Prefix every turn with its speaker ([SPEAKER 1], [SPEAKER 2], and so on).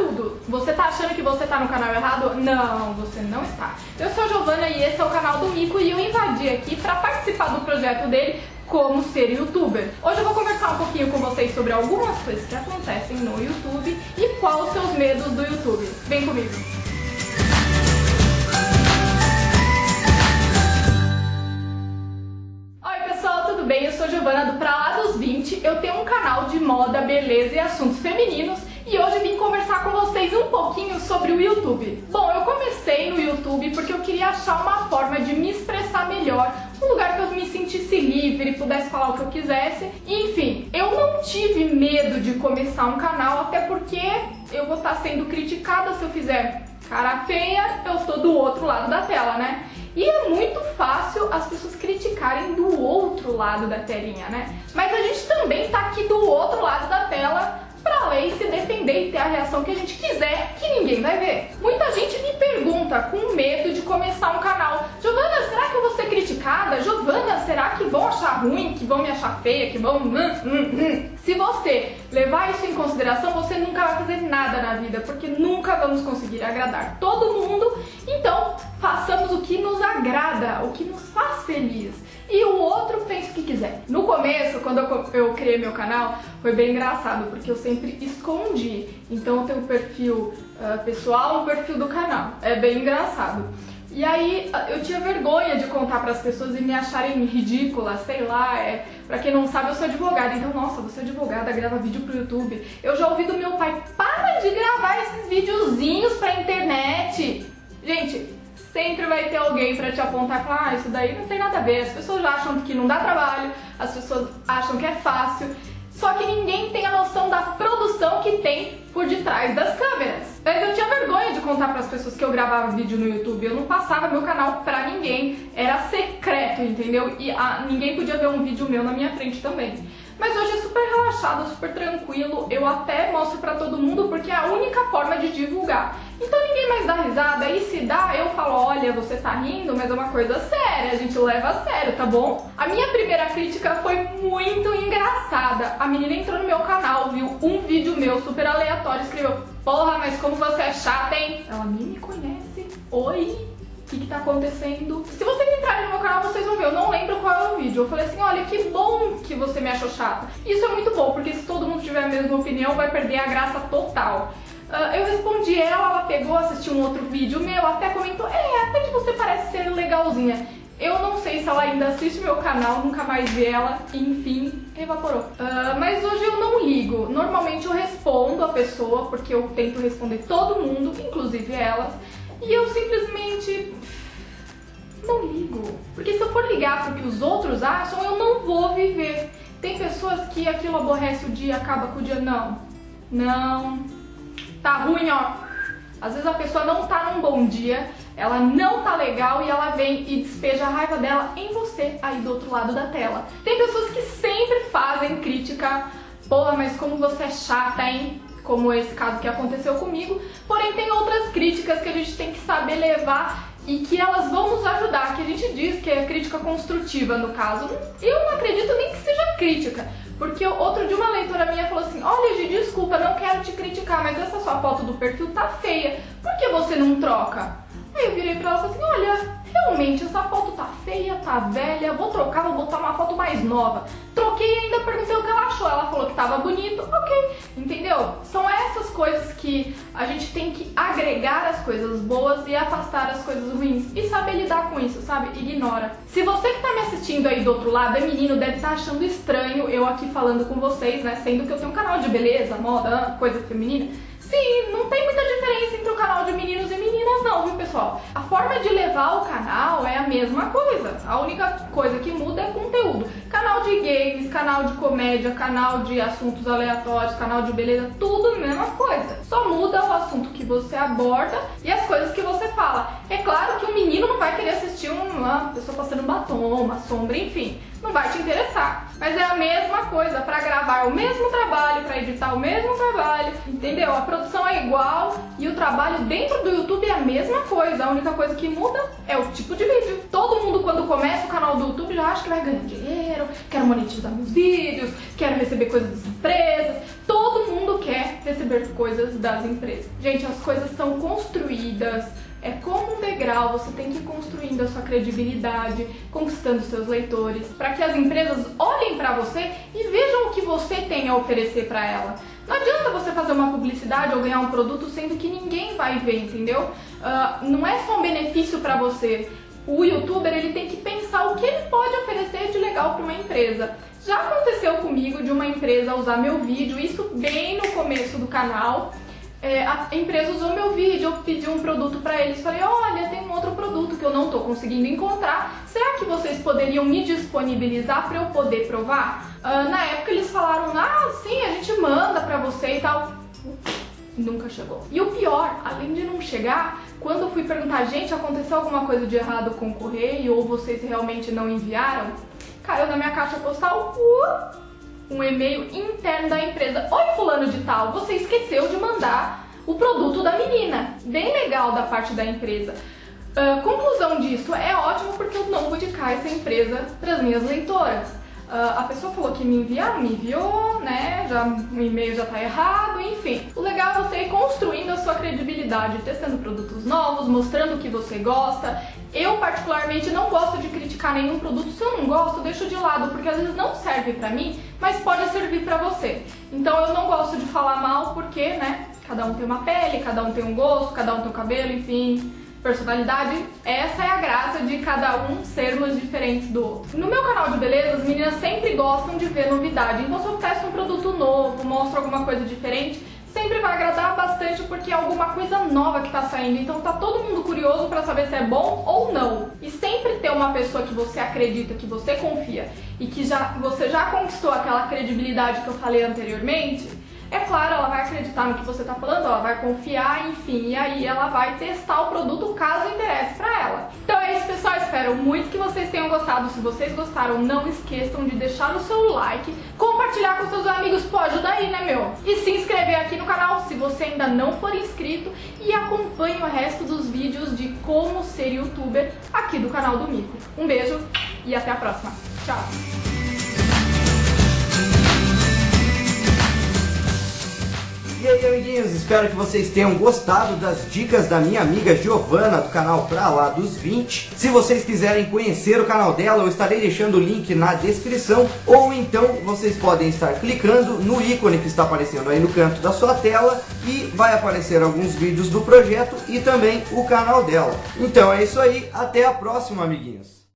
[SPEAKER 1] tudo. Você tá achando que você tá no canal errado? Não, você não está. Eu sou a Giovana e esse é o canal do Mico e eu invadi aqui para participar do projeto dele como ser youtuber. Hoje eu vou conversar um pouquinho com vocês sobre algumas coisas que acontecem no YouTube e quais os seus medos do YouTube. Vem comigo! bem? Eu sou Giovana do Pra Lá dos 20, eu tenho um canal de moda, beleza e assuntos femininos e hoje vim conversar com vocês um pouquinho sobre o YouTube. Bom, eu comecei no YouTube porque eu queria achar uma forma de me expressar melhor, um lugar que eu me sentisse livre, pudesse falar o que eu quisesse. Enfim, eu não tive medo de começar um canal, até porque eu vou estar sendo criticada se eu fizer cara feia, eu estou do outro lado da tela, né? E é muito fácil as pessoas criticarem do outro lado da telinha, né? Mas a gente também tá aqui do outro lado da tela ler se defender e ter a reação que a gente quiser, que ninguém vai ver. Muita gente me pergunta com medo de começar um canal, Giovana, será que eu vou ser criticada? Giovana, será que vão achar ruim, que vão me achar feia, que vão... Hum, hum, hum. Se você levar isso em consideração, você nunca vai fazer nada na vida, porque nunca vamos conseguir agradar todo mundo, então façamos o que nos agrada, o que nos faz feliz e o outro pensa o que quiser. No começo, quando eu, eu criei meu canal, foi bem engraçado, porque eu sempre escondi. Então eu tenho um perfil uh, pessoal e um perfil do canal. É bem engraçado. E aí eu tinha vergonha de contar para as pessoas e me acharem ridícula, sei lá, é, para quem não sabe, eu sou advogada, então nossa, você é advogada, grava vídeo pro YouTube. Eu já ouvi do meu pai, para de gravar esses videozinhos pra internet. Gente, sempre vai ter alguém para te apontar ah, isso daí não tem nada a ver. As pessoas acham que não dá trabalho, as pessoas acham que é fácil. Só que ninguém tem a noção da produção que tem por detrás das câmeras. Mas eu tinha vergonha de contar para as pessoas que eu gravava vídeo no YouTube. Eu não passava meu canal para ninguém. Era secreto, entendeu? E a, ninguém podia ver um vídeo meu na minha frente também. Mas hoje é super relaxado, super tranquilo. Eu até mostro pra todo mundo porque é a única forma de divulgar. Então ninguém mais dá risada. E se dá, eu falo, olha, você tá rindo, mas é uma coisa séria. A gente leva a sério, tá bom? A minha primeira crítica foi muito engraçada. A menina entrou no meu canal, viu um vídeo meu super aleatório, escreveu, porra, mas como você é chata, hein? Ela nem me conhece. Oi? o que, que tá acontecendo. Se vocês entrarem no meu canal, vocês vão ver, eu não lembro qual é o vídeo. Eu falei assim, olha, que bom que você me achou chata. Isso é muito bom, porque se todo mundo tiver a mesma opinião, vai perder a graça total. Uh, eu respondi ela, ela pegou, assistiu um outro vídeo meu, até comentou, é, até que você parece ser legalzinha. Eu não sei se ela ainda assiste meu canal, nunca mais vi ela, enfim, evaporou. Uh, mas hoje eu não ligo. Normalmente eu respondo a pessoa, porque eu tento responder todo mundo, inclusive elas. E eu simplesmente não ligo. Porque se eu for ligar pro que os outros acham, eu não vou viver. Tem pessoas que aquilo aborrece o dia, acaba com o dia. Não. Não. Tá ruim, ó. Às vezes a pessoa não tá num bom dia, ela não tá legal e ela vem e despeja a raiva dela em você aí do outro lado da tela. Tem pessoas que sempre fazem crítica, porra, mas como você é chata, hein? como esse caso que aconteceu comigo, porém tem outras críticas que a gente tem que saber levar e que elas vão nos ajudar, que a gente diz que é crítica construtiva no caso. Eu não acredito nem que seja crítica, porque outro dia uma leitora minha falou assim, olha Gi, desculpa, não quero te criticar, mas essa sua foto do perfil tá feia, por que você não troca? Aí eu virei pra ela e falei assim, olha, realmente essa foto tá feia, tá velha, vou trocar, vou botar uma foto mais nova. E ainda perguntei o que ela achou. Ela falou que tava bonito, ok. Entendeu? São essas coisas que a gente tem que agregar as coisas boas e afastar as coisas ruins. E saber lidar com isso, sabe? Ignora. Se você que tá me assistindo aí do outro lado é menino, deve estar tá achando estranho eu aqui falando com vocês, né? Sendo que eu tenho um canal de beleza, moda, coisa feminina. Sim, não tem muita diferença entre o canal de meninos e meninas não, viu pessoal? A forma de levar o canal é a mesma coisa, a única coisa que muda é conteúdo. Canal de games, canal de comédia, canal de assuntos aleatórios, canal de beleza, tudo a mesma coisa. Só muda o assunto que você aborda e as coisas que você fala. É claro que um menino não vai querer assistir uma pessoa passando batom, uma sombra, enfim não vai te interessar. Mas é a mesma coisa, para gravar o mesmo trabalho, para editar o mesmo trabalho, entendeu? A produção é igual e o trabalho dentro do YouTube é a mesma coisa. A única coisa que muda é o tipo de vídeo. Todo mundo quando começa o canal do YouTube já acha que vai ganhar dinheiro, quero monetizar meus vídeos, quero receber coisas das empresas. Todo mundo quer receber receber coisas das empresas. Gente, as coisas são construídas, é como um degrau, você tem que ir construindo a sua credibilidade, conquistando seus leitores, para que as empresas olhem para você e vejam o que você tem a oferecer para ela. Não adianta você fazer uma publicidade ou ganhar um produto sendo que ninguém vai ver, entendeu? Uh, não é só um benefício para você. O youtuber ele tem que pensar o que ele pode oferecer de legal para uma empresa. Já aconteceu comigo de uma empresa usar meu vídeo, isso bem no começo do canal, é, a empresa usou meu vídeo, eu pedi um produto para eles, falei, olha, tem um outro produto que eu não estou conseguindo encontrar, será que vocês poderiam me disponibilizar para eu poder provar? Uh, na época eles falaram, ah, sim, a gente manda para você e tal. Nunca chegou. E o pior, além de não chegar, quando eu fui perguntar, gente, aconteceu alguma coisa de errado com o correio ou vocês realmente não enviaram? Caiu na minha caixa postal, uh, um e-mail interno da empresa. Oi, fulano de tal, você esqueceu de mandar o produto da menina. Bem legal da parte da empresa. Uh, conclusão disso, é ótimo porque eu não vou indicar essa empresa para as minhas leitoras. Uh, a pessoa falou que me enviaram, me enviou, né? Já, o e-mail já tá errado, enfim. O legal é você ir construindo a sua credibilidade, testando produtos novos, mostrando o que você gosta. Eu, particularmente, não gosto de criticar nenhum produto. Se eu não gosto, deixo de lado, porque às vezes não serve pra mim, mas pode servir pra você. Então eu não gosto de falar mal, porque, né? Cada um tem uma pele, cada um tem um gosto, cada um tem um cabelo, enfim personalidade, essa é a graça de cada um sermos diferentes do outro. No meu canal de beleza, as meninas sempre gostam de ver novidade, então se eu testo um produto novo, mostro alguma coisa diferente, sempre vai agradar bastante porque é alguma coisa nova que tá saindo, então tá todo mundo curioso para saber se é bom ou não. E sempre ter uma pessoa que você acredita, que você confia e que já, você já conquistou aquela credibilidade que eu falei anteriormente, é claro, ela vai acreditar no que você está falando, ela vai confiar, enfim, e aí ela vai testar o produto caso interesse para ela. Então é isso, pessoal. Espero muito que vocês tenham gostado. Se vocês gostaram, não esqueçam de deixar o seu like, compartilhar com seus amigos, pode ajudar aí, né, meu? E se inscrever aqui no canal se você ainda não for inscrito e acompanhe o resto dos vídeos de como ser youtuber aqui do canal do Mico. Um beijo e até a próxima. Tchau!
[SPEAKER 2] E aí, amiguinhos, espero que vocês tenham gostado das dicas da minha amiga Giovana do canal Pra Lá dos 20. Se vocês quiserem conhecer o canal dela, eu estarei deixando o link na descrição, ou então vocês podem estar clicando no ícone que está aparecendo aí no canto da sua tela e vai aparecer alguns vídeos do projeto e também o canal dela. Então é isso aí, até a próxima, amiguinhos.